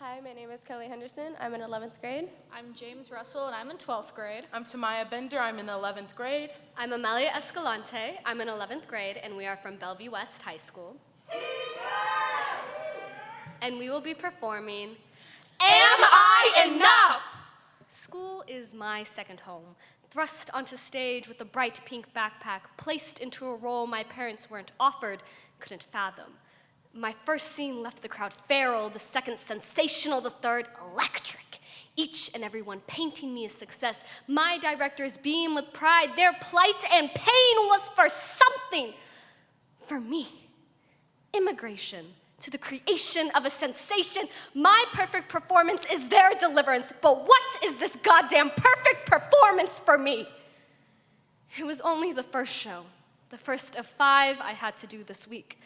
Hi, my name is Kelly Henderson. I'm in 11th grade. I'm James Russell, and I'm in 12th grade. I'm Tamaya Bender. I'm in 11th grade. I'm Amelia Escalante. I'm in 11th grade, and we are from Bellevue West High School. And we will be performing Am I enough? School is my second home. Thrust onto stage with a bright pink backpack, placed into a role my parents weren't offered, couldn't fathom. My first scene left the crowd feral, the second sensational, the third electric. Each and every one painting me a success. My directors beam with pride. Their plight and pain was for something. For me, immigration to the creation of a sensation. My perfect performance is their deliverance. But what is this goddamn perfect performance for me? It was only the first show, the first of five I had to do this week.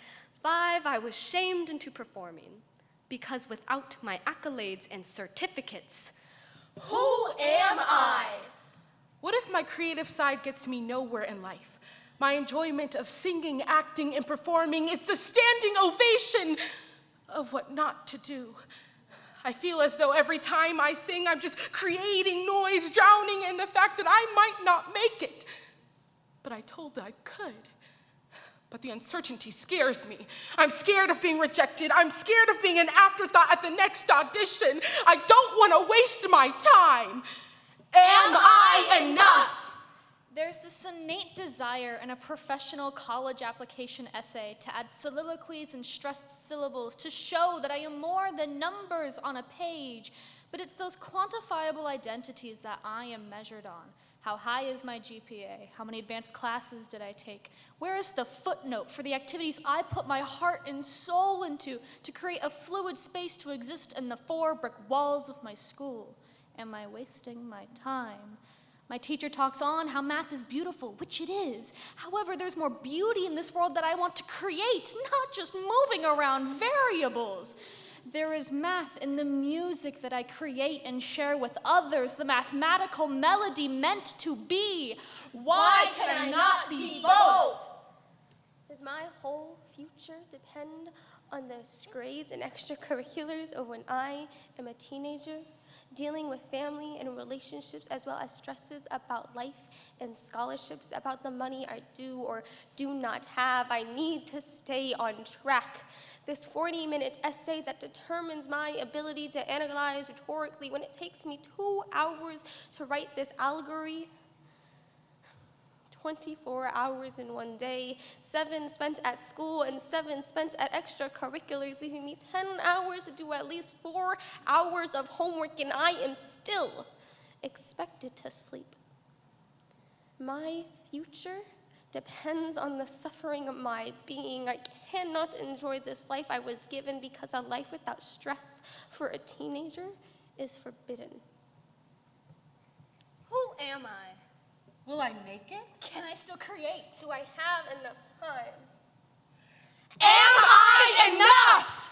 Five I was shamed into performing because without my accolades and certificates, Who am I? What if my creative side gets me nowhere in life? My enjoyment of singing, acting, and performing is the standing ovation of what not to do. I feel as though every time I sing, I'm just creating noise, drowning in the fact that I might not make it. But I told that I could. But the uncertainty scares me. I'm scared of being rejected. I'm scared of being an afterthought at the next audition. I don't want to waste my time. Am I enough? There's this innate desire in a professional college application essay to add soliloquies and stressed syllables to show that I am more than numbers on a page. But it's those quantifiable identities that I am measured on. How high is my GPA? How many advanced classes did I take? Where is the footnote for the activities I put my heart and soul into to create a fluid space to exist in the four brick walls of my school? Am I wasting my time? My teacher talks on how math is beautiful, which it is. However, there's more beauty in this world that I want to create, not just moving around variables. There is math in the music that I create and share with others, the mathematical melody meant to be. Why can I not be both? Does my whole future depend on those grades and extracurriculars of when I am a teenager? Dealing with family and relationships, as well as stresses about life and scholarships, about the money I do or do not have. I need to stay on track. This 40 minute essay that determines my ability to analyze rhetorically when it takes me two hours to write this allegory 24 hours in one day, seven spent at school and seven spent at extracurriculars, leaving me 10 hours to do at least four hours of homework, and I am still expected to sleep. My future depends on the suffering of my being. I cannot enjoy this life I was given because a life without stress for a teenager is forbidden. who am I? Will I make it? Can I still create? Do I have enough time? Am I enough?